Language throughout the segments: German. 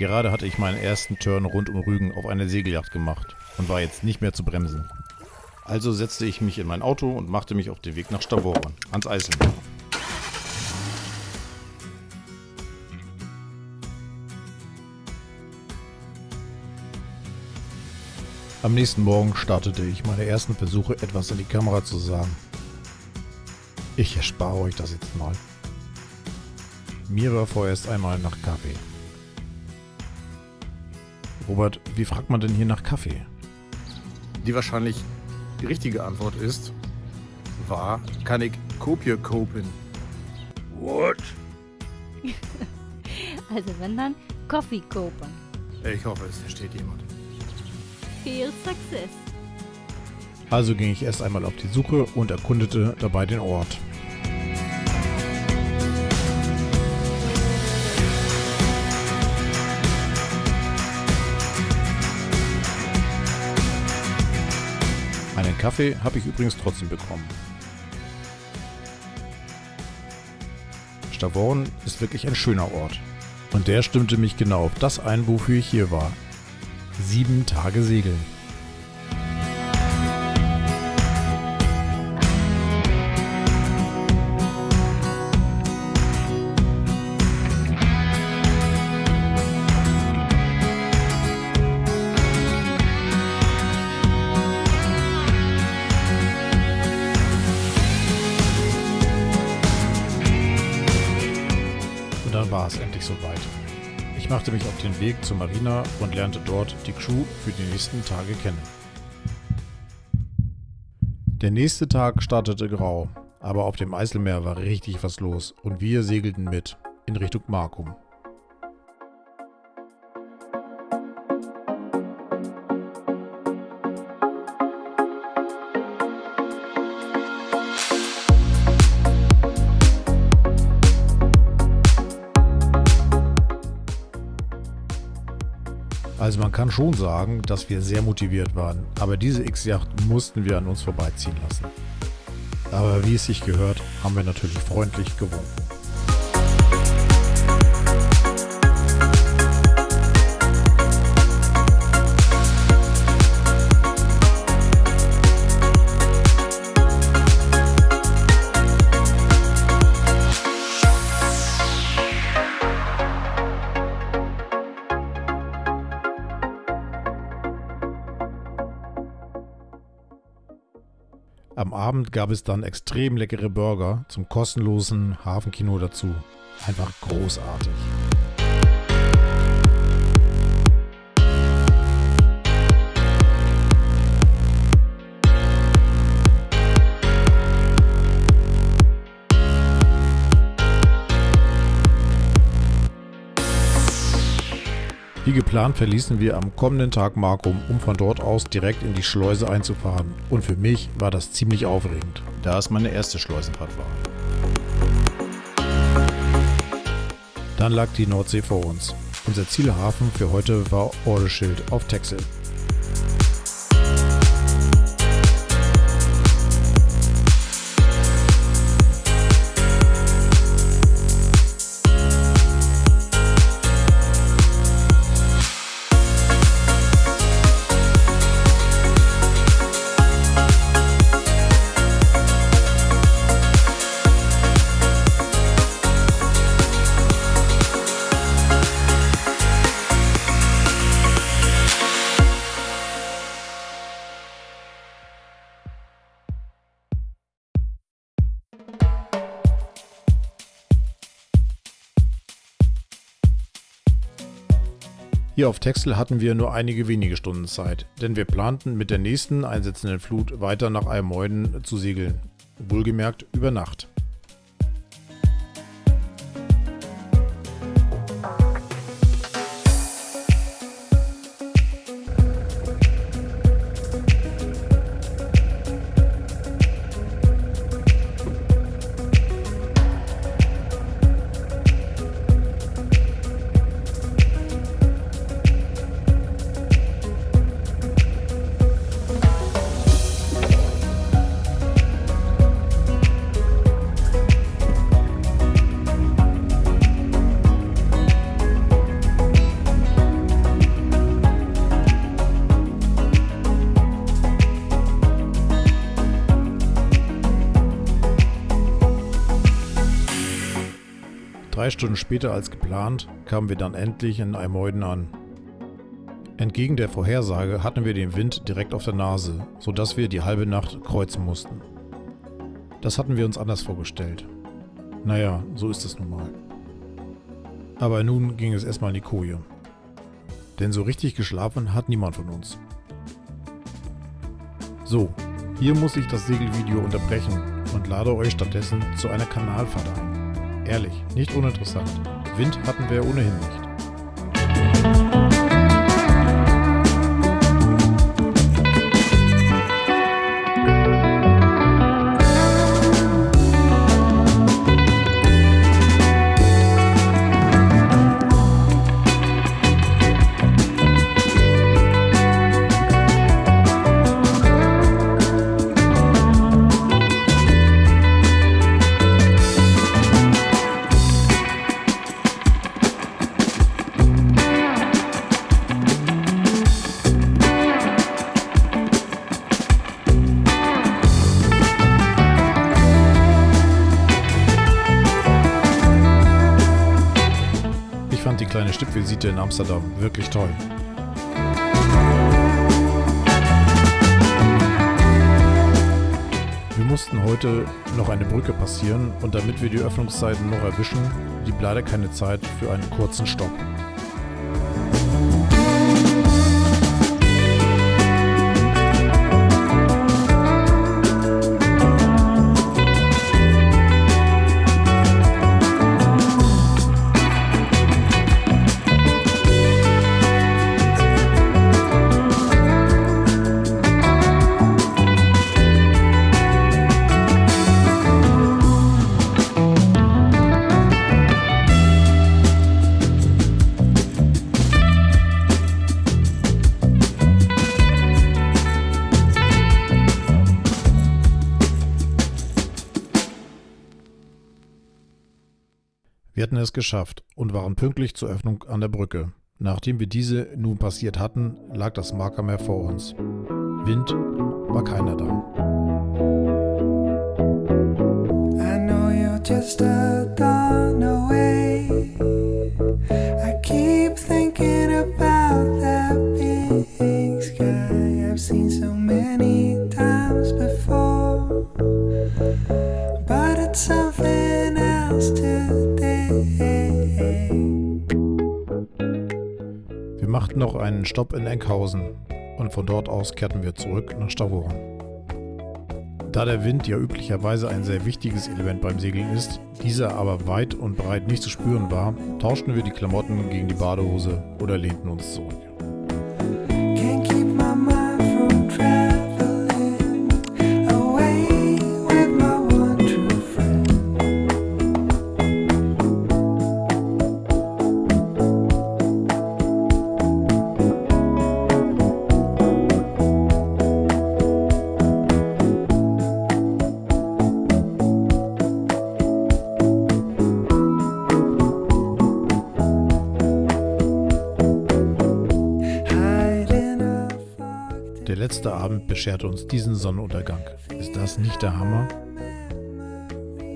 Gerade hatte ich meinen ersten Turn rund um Rügen auf eine Segelyacht gemacht und war jetzt nicht mehr zu bremsen. Also setzte ich mich in mein Auto und machte mich auf den Weg nach Stavoren, ans Eiselmeer. Am nächsten Morgen startete ich meine ersten Versuche, etwas in die Kamera zu sagen. Ich erspare euch das jetzt mal. Mir war vorerst einmal nach Kaffee. Robert, wie fragt man denn hier nach Kaffee? Die wahrscheinlich die richtige Antwort ist, war, kann ich Kopie kopen? What? also wenn dann Coffee kopen. Ich hoffe, es versteht jemand. Viel Success. Also ging ich erst einmal auf die Suche und erkundete dabei den Ort. Einen Kaffee habe ich übrigens trotzdem bekommen. Stavoren ist wirklich ein schöner Ort. Und der stimmte mich genau auf das ein, wofür ich hier war. Sieben Tage Segeln. Und dann war es endlich soweit. Machte mich auf den Weg zur Marina und lernte dort die Crew für die nächsten Tage kennen. Der nächste Tag startete grau, aber auf dem Eiselmeer war richtig was los und wir segelten mit in Richtung Markum. Also man kann schon sagen, dass wir sehr motiviert waren, aber diese X-Yacht mussten wir an uns vorbeiziehen lassen. Aber wie es sich gehört, haben wir natürlich freundlich gewunken. Am Abend gab es dann extrem leckere Burger zum kostenlosen Hafenkino dazu. Einfach großartig. Wie geplant verließen wir am kommenden Tag Markum, um von dort aus direkt in die Schleuse einzufahren. Und für mich war das ziemlich aufregend, da es meine erste Schleusenfahrt war. Dann lag die Nordsee vor uns. Unser Zielhafen für heute war Ordeschild auf Texel. Hier auf Texel hatten wir nur einige wenige Stunden Zeit, denn wir planten mit der nächsten einsetzenden Flut weiter nach Almoiden zu segeln. Wohlgemerkt über Nacht. Stunden später als geplant kamen wir dann endlich in Eimeuden an. Entgegen der Vorhersage hatten wir den Wind direkt auf der Nase, sodass wir die halbe Nacht kreuzen mussten. Das hatten wir uns anders vorgestellt. Naja, so ist es nun mal. Aber nun ging es erstmal in die Koje. Denn so richtig geschlafen hat niemand von uns. So, hier muss ich das Segelvideo unterbrechen und lade euch stattdessen zu einer Kanalfahrt ein. Ehrlich, nicht uninteressant. Wind hatten wir ohnehin nicht. Kleine Stippvisite in Amsterdam wirklich toll. Wir mussten heute noch eine Brücke passieren und damit wir die Öffnungszeiten noch erwischen, blieb leider keine Zeit für einen kurzen Stopp. Wir hatten es geschafft und waren pünktlich zur Öffnung an der Brücke. Nachdem wir diese nun passiert hatten, lag das Markermeer vor uns. Wind war keiner da. I know you're just a machten noch einen Stopp in Enkhausen und von dort aus kehrten wir zurück nach Stavoren. Da der Wind ja üblicherweise ein sehr wichtiges Element beim Segeln ist, dieser aber weit und breit nicht zu spüren war, tauschten wir die Klamotten gegen die Badehose oder lehnten uns zurück. Fog Der letzte Abend bescherte uns diesen Sonnenuntergang. Ist das nicht der Hammer?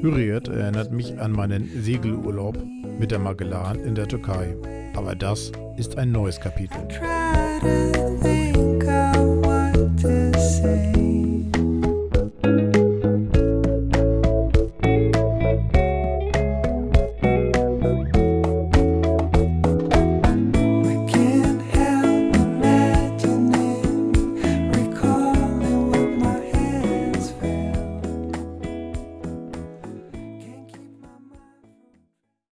Hürriyet erinnert mich an meinen Segelurlaub mit der Magellan in der Türkei. Aber das ist ein neues Kapitel.